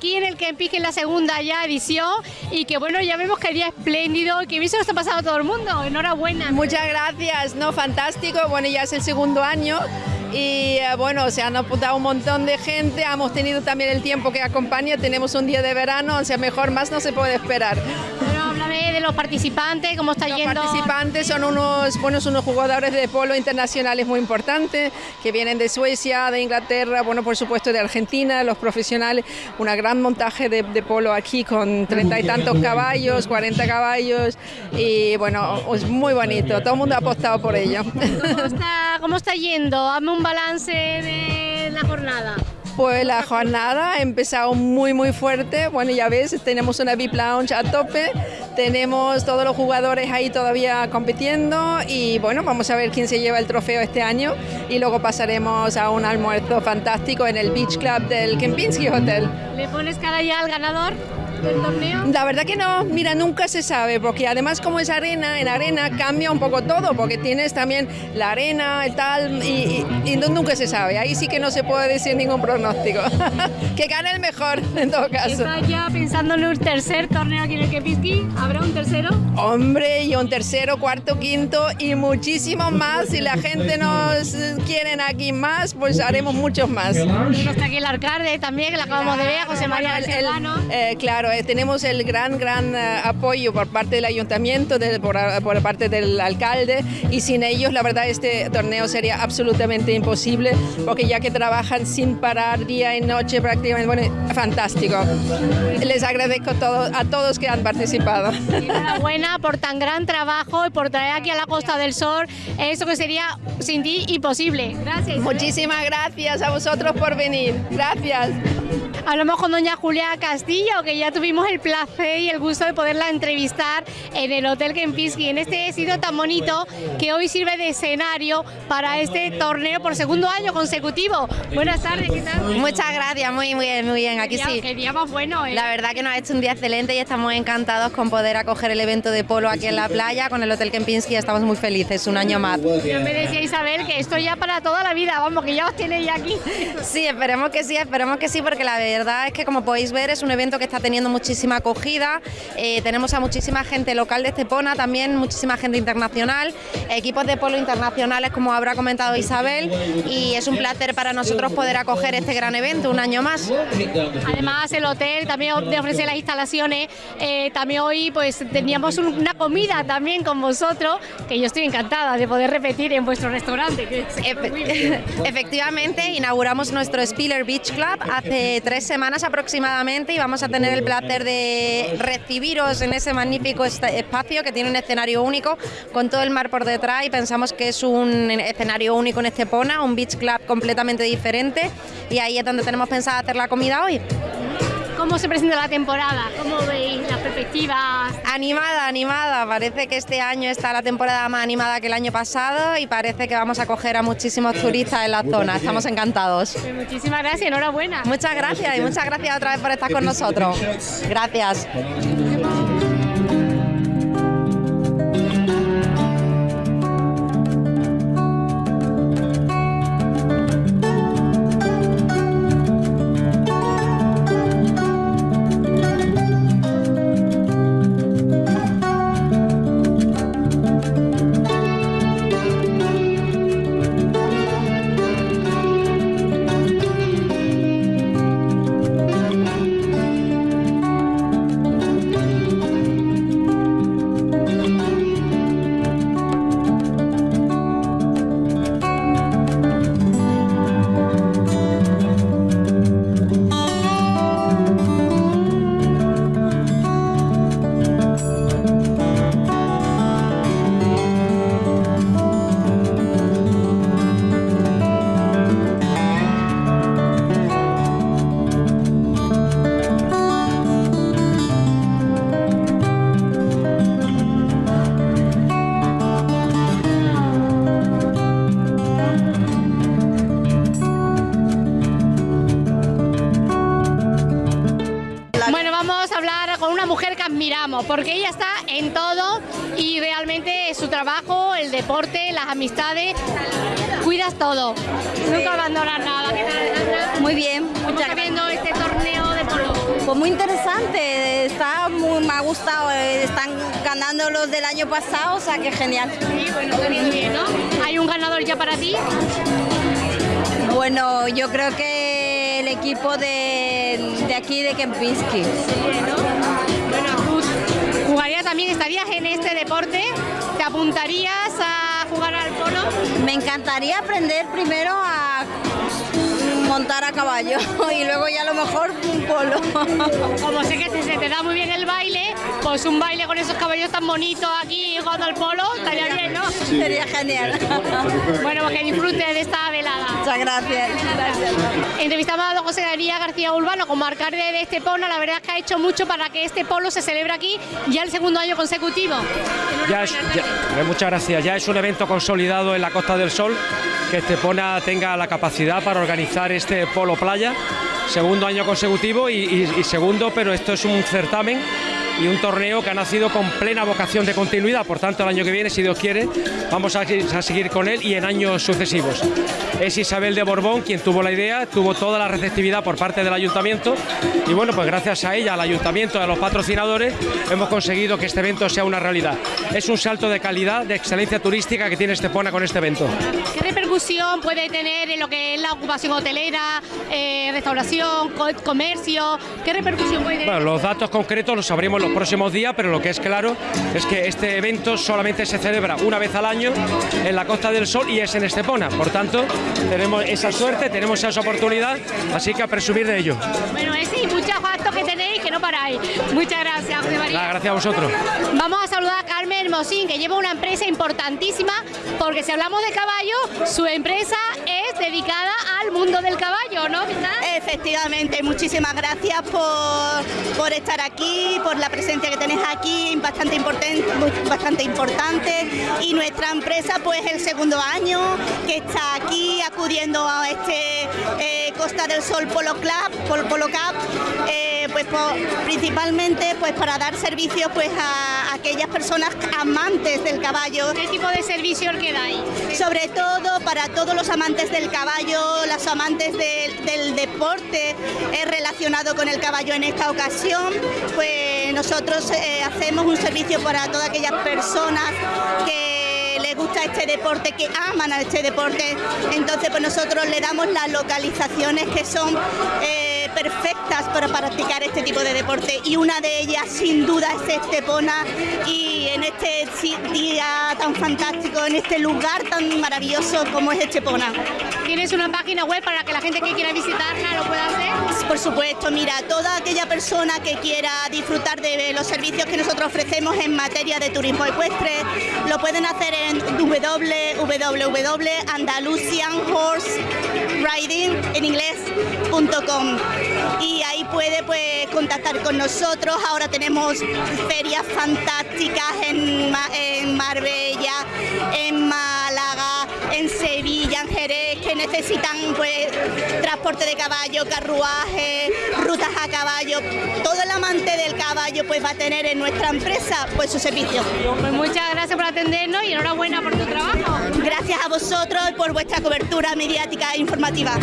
aquí en el Kempis, en la segunda ya edición, y que bueno, ya vemos que día espléndido, que bien se lo está pasando a todo el mundo, enhorabuena. Muchas gracias, no, fantástico, bueno, ya es el segundo año y eh, bueno, se han apuntado un montón de gente, hemos tenido también el tiempo que acompaña, tenemos un día de verano, o sea, mejor más no se puede esperar. Háblame de los participantes, cómo está Los yendo. participantes son unos, buenos unos jugadores de polo internacionales muy importantes, que vienen de Suecia, de Inglaterra, bueno, por supuesto de Argentina, los profesionales, una gran montaje de, de polo aquí con treinta y tantos caballos, 40 caballos, y bueno, es muy bonito, todo el mundo ha apostado por ello. ¿Cómo está, ¿Cómo está yendo? Hazme un balance de la jornada. Pues la jornada ha empezado muy muy fuerte, bueno ya ves, tenemos una VIP Lounge a tope, tenemos todos los jugadores ahí todavía compitiendo y bueno, vamos a ver quién se lleva el trofeo este año. Y luego pasaremos a un almuerzo fantástico en el Beach Club del Kempinski Hotel. ¿Le pones cara ya al ganador del torneo? La verdad que no, mira, nunca se sabe, porque además como es arena, en arena cambia un poco todo, porque tienes también la arena y tal, y, y- y nunca se sabe, ahí sí que no se puede decir ningún pronóstico. que gane el mejor, en todo caso. ¿Está ya pensando en un tercer torneo aquí en el Kempinski? ¿Habrá un tercero? Hombre, y un tercero, cuarto, quinto y muchísimos más. Si la gente nos quieren aquí más, pues haremos muchos más. Y está aquí el alcalde también, que la acabamos de ver, José María Bueno, el- Serrano. eh, claro, tenemos el gran, gran eh, apoyo por parte del ayuntamiento, de- por, por parte del alcalde, y sin ellos, la verdad, este torneo sería absolutamente imposible, porque ya que trabajan sin parar día y noche prácticamente, bueno, fantástico. Les agradezco todo, a todos que han participado. Enhorabuena por tan gran trabajo y por traer aquí a la Costa del Sol eso que sería sin ti imposible. Gracias. Muchísimas gracias a vosotros por venir. Gracias. Hablamos con doña Julia Castillo, que ya tuvimos el placer y el gusto de poderla entrevistar en el Hotel Kempinski, en este sitio tan bonito que hoy sirve de escenario para este torneo por segundo año consecutivo. Buenas tardes, ¿qué tal? Muchas gracias, muy, muy bien, muy bien, aquí Qué día- sí. Qué día más bueno, ¿eh? La verdad que nos ha hecho un día excelente y estamos encantados con poder acoger el evento de polo aquí en la playa con el Hotel Kempinski. Estamos muy felices, un año más. Ya me decía Isabel que esto ya para toda la vida, vamos, que ya os ya aquí. Sí, esperemos que sí, esperemos que sí, porque la verdad es que como podéis ver es un evento que está teniendo muchísima acogida. Eh, tenemos a muchísima gente local de Estepona, también muchísima gente internacional, equipos de polo internacionales como habrá comentado Isabel y es un placer para nosotros poder acoger este gran evento un año más. Además, el hotel también de ofrecer las instalaciones. eh, también hoy pues teníamos un- una comida también con vosotros, que yo estoy encantada de poder repetir en vuestro restaurante. Que bien. Efectivamente, inauguramos nuestro Spiller Beach Club hace tres semanas aproximadamente y vamos a tener el placer de recibiros en ese magnífico espacio que tiene un escenario único con todo el mar por detrás y pensamos que es un escenario único en Estepona, un beach club completamente diferente y ahí es donde tenemos pensado hacer la comida hoy. ¿Cómo se presenta la temporada? ¿Cómo veis las perspectivas? Animada, animada, parece que este año está la temporada más animada que el año pasado y parece que vamos a coger a muchísimos turistas en la zona, estamos encantados. Pues muchísimas gracias, enhorabuena. Muchas gracias y muchas gracias otra vez por estar con nosotros. Gracias. Porque ella está en todo y realmente su trabajo, el deporte, las amistades, cuidas todo. Nunca abandonas nada. Muy bien, gracias. viendo este torneo de polo? Pues muy interesante, está muy, me ha gustado, eh, están ganando los del año pasado, o sea que genial. Sí, bueno, bien, ¿no? ¿Hay un ganador ya para ti? Bueno, yo creo que el equipo de, de aquí de Kempinski. También, estarías en este deporte, ¿te apuntarías a jugar al polo? Me encantaría aprender primero a montar a caballo y luego ya a lo mejor un polo. Como sé que se te da muy bien el baile, pues un baile con esos caballos tan bonitos aquí jugando al polo, estaría bien, ¿no? Sería genial. bueno, pues que disfrute de esta velada. Muchas gracias. Entrevistamos a don José María García Urbano como alcalde de Estepona, la verdad es que ha hecho mucho para que este polo se celebre aquí ya el segundo año consecutivo. Ya, ya muchas gracias, ya es un evento consolidado en la Costa del Sol que Estepona tenga la capacidad para organizar este polo playa, segundo año consecutivo y, y segundo, pero esto es un certamen y un torneo que ha nacido con plena vocación de continuidad. Por tanto, el año que viene, si Dios quiere, vamos a, seguir con él y en años sucesivos. Es Isabel de Borbón quien tuvo la idea, tuvo toda la receptividad por parte del ayuntamiento y bueno, pues gracias a ella, al ayuntamiento, a los patrocinadores, hemos conseguido que este evento sea una realidad. Es un salto de calidad, de excelencia turística que tiene Estepona con este evento. ¿Qué repercusión puede tener en lo que es la ocupación hotelera, eh, restauración, comercio? ¿Qué repercusión puede tener? Bueno, los datos concretos los sabremos los próximos días, pero lo que es claro es que este evento solamente se celebra una vez al año en la Costa del Sol y es en Estepona. Por tanto, tenemos esa suerte, tenemos esa oportunidad, así que a presumir de ello. Bueno, es sí, muchos actos que tenéis que no paráis. Muchas gracias, José María. gracias a vosotros. Vamos a saludar a Carmen Mosín, que lleva una empresa importantísima, porque si hablamos de caballo, su empresa es dedicada al mundo del caballo, ¿no? Efectivamente, muchísimas gracias por, por estar aquí, por la presencia que tenéis aquí, bastante importante, bastante importante. Y nuestra empresa, pues el segundo año que está aquí acudiendo a este eh, Costa del Sol Polo Club, Polo, Cup, eh, pues principalmente pues para dar servicios pues a, aquellas personas amantes del caballo. ¿Qué tipo de servicio que dais? Sobre todo para todos los amantes del caballo, los amantes del deporte eh, relacionado con el caballo en esta ocasión, pues nosotros eh, hacemos un servicio para todas aquellas personas que les gusta este deporte, que aman a este deporte, entonces pues nosotros le damos las localizaciones que son eh, perfectas para practicar este tipo de deporte y una de ellas sin duda es Estepona y en este día tan fantástico, en este lugar tan maravilloso como es Estepona. ¿Tienes una página web para que la gente que quiera visitarla lo pueda hacer? Por supuesto, mira, toda aquella persona que quiera disfrutar de los servicios que nosotros ofrecemos en materia de turismo ecuestre, lo pueden hacer en www.andalusianhorseriding en y ahí puede pues contactar con nosotros. Ahora tenemos ferias fantásticas en, en Marbella, en Málaga, en Sevilla, en Jerez, que necesitan pues transporte de caballo, carruaje, rutas a caballo. Todo el amante del caballo pues va a tener en nuestra empresa pues su servicio. Pues muchas gracias por atendernos y enhorabuena por tu trabajo. Gracias a vosotros por vuestra cobertura mediática e informativa.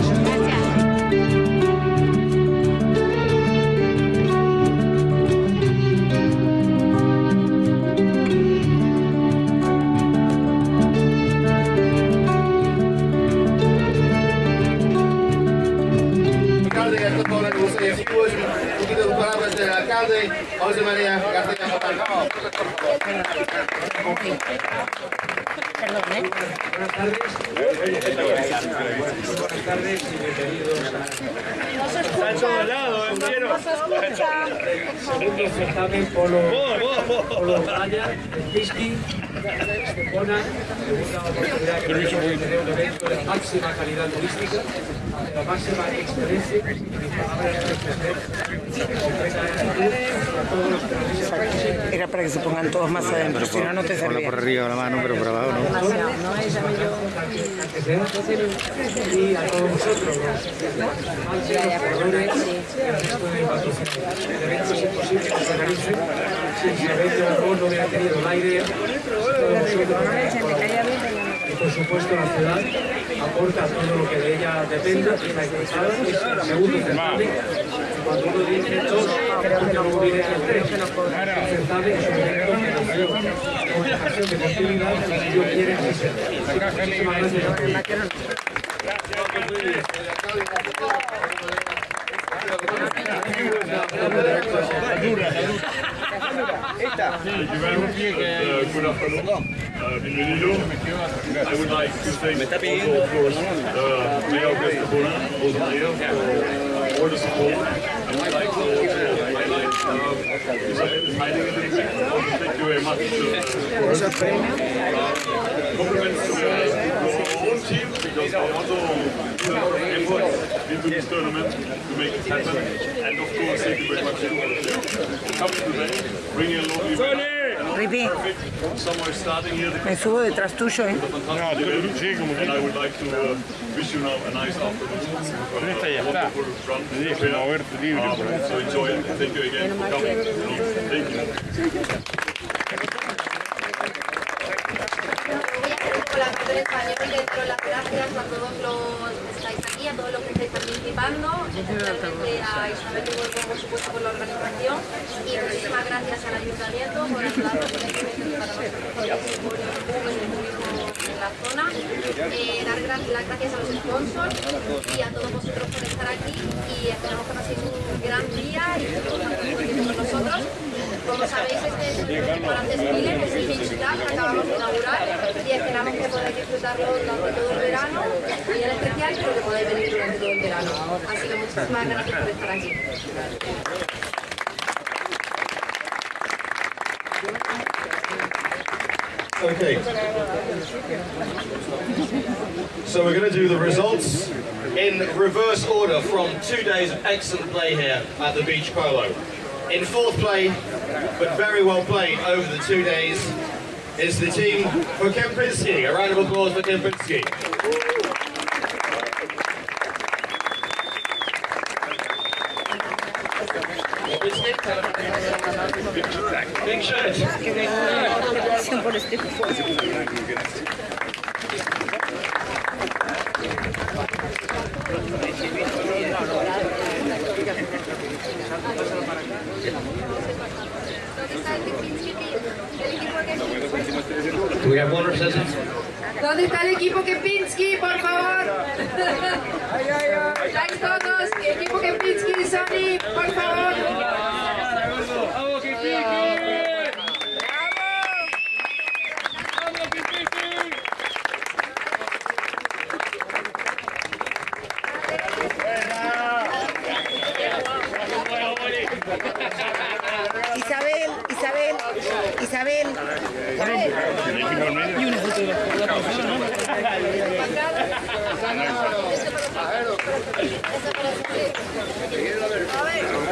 Un certamen polo, polo playa, whisky, Estepona, segunda oportunidad que tenemos de tener un evento de máxima calidad turística, la máxima excelencia, era para que se pongan todos más adentro, si no, no te servía. por arriba la mano, pero por abajo no. Y a todos vosotros, los ya, jugadores, el evento es imposible que se realice si Isabel de Aragón no hubiera tenido la todos vosotros, y por supuesto la ciudad, aporta todo lo que de ella dependa, es el segundo. Cuando uno dice dos, que viene el tres. El es un evento que demostración de continuidad que yo quiero Me está pidiendo all the. Thank you very much for compliments to our own team because they also put effort into this tournament to make it happen. And of course, thank you very much to uh, coming today, bringing along the Ripi, Somewhere starting here the me subo detrás tuyo, ¿eh? fantastic event. And I would like to uh, wish you now a nice afternoon. Dentro las gracias a todos los que estáis aquí, a todos los que estáis participando, especialmente a Isabel Borgo, por supuesto, por la organización y muchísimas gracias al Ayuntamiento por en este evento que para nosotros por el turismo en la zona. Eh, dar las gracias a los sponsors y a todos vosotros por estar aquí y esperamos que paséis un gran día y que con nosotros. Como sabéis, este es el Spiller, es el que acabamos de inaugurar y esperamos que podáis disfrutarlo durante todo el verano, y en especial, pero que podáis venir durante todo el verano. Así que muchísimas gracias por estar aquí. Okay. So we're going to do the results in reverse order from two days of excellent play here at the Beach Polo. In fourth play, but very well played over the two days, is the team for Kempinski. A round of applause for Kempinski. We have one? ¿Dónde está el equipo Kempinski, por favor? ¿Estáis todos? Equipo Kempinski, Sony, por favor. Isabel, Isabel, Isabel. Y una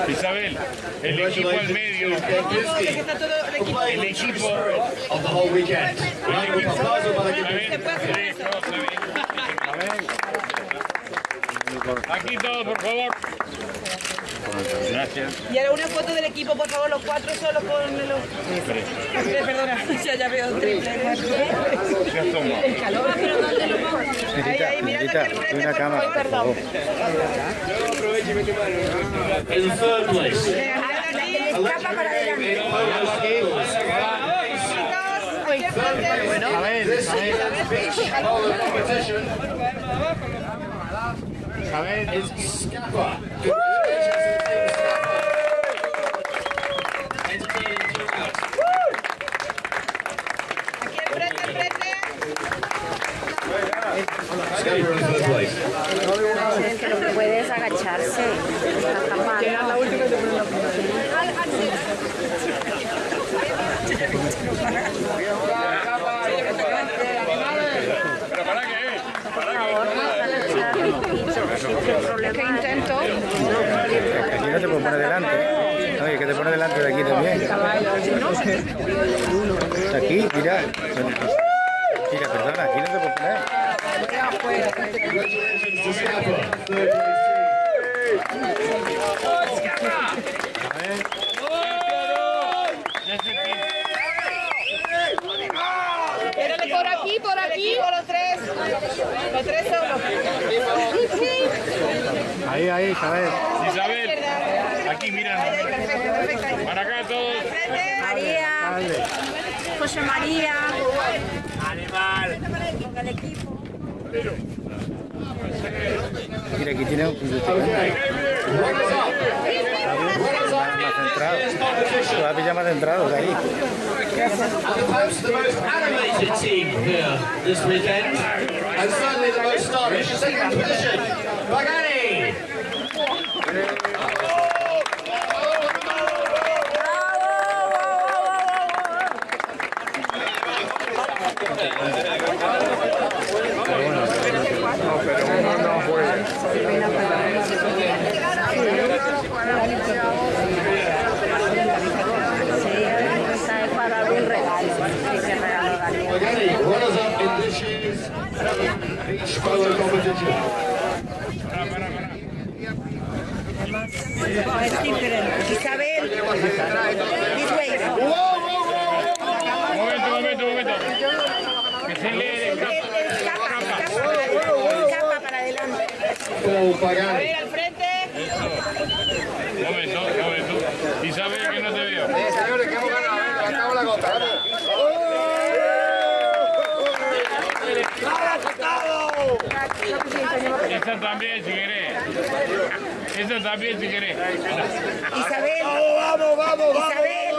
Isabel, el equipo al medio. El equipo of the whole weekend. Round of applause para Kempinski. Aquí todos, por favor. Gracias. Y ahora una foto del equipo, por favor, los cuatro solos con los... Tres, perdona, ya, ya veo triple. El calor, pero ¿dónde lo pongo? Ahí, ahí, mirando aquí al frente, por favor, perdón. In third place. Escapa para adelante. This is polo A ver, es. ¿Qué intento? Aquí no te puedo poner delante. No, y que te pone delante de aquí también. Aquí, mira. Mira, perdona, aquí no te puedo poner. Place. Espérale por aquí, por aquí, por los tres. Los tres solos. Ahí, ahí, Isabel. Isabel, aquí mira. Para acá todos. María, José María. Animal. Con el equipo. Mira, aquí tiene un. Todavía más centrado de ahí. And perhaps the most animated team here this weekend, and horas. Esta también si querés. Esta también si querés. Isabel. Vamos, vamos, vamos,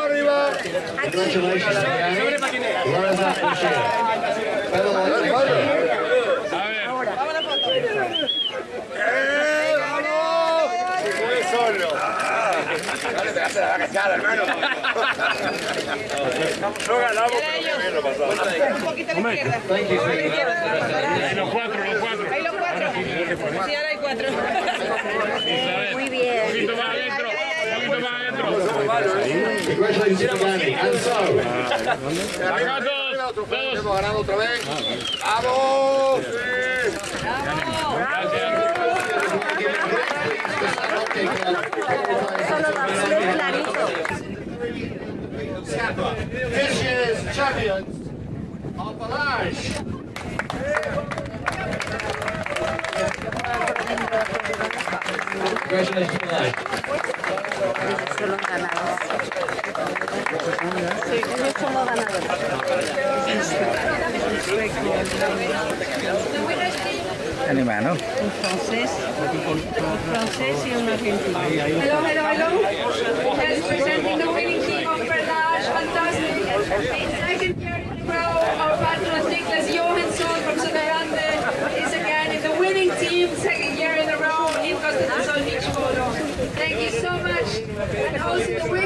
arriba. Better luck next year. A ver. ¡Eh, vamos! Fue solo. Dale, pegate la cachada, hermano. No ganamos, pero bien lo pasamos. Un poquito a la izquierda. A los cuatro, los cuatro. Ahí los cuatro. Sí, ahora hay cuatro. Muy bien. Un poquito más adentro. Un poquito más adentro. Congratulations. And so. Hemos ganado otra vez. ¡Vamos! This year's champions Balaj. Congratulations. Son. Un francés, un francés y un argentino. Hello, hello, hello. Yes, presenting the winning team of Berdage. Fantastic. And also the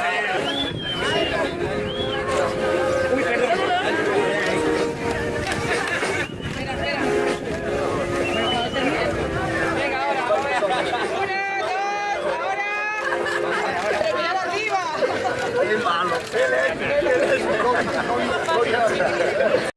Gloria, Gloria, Gloria.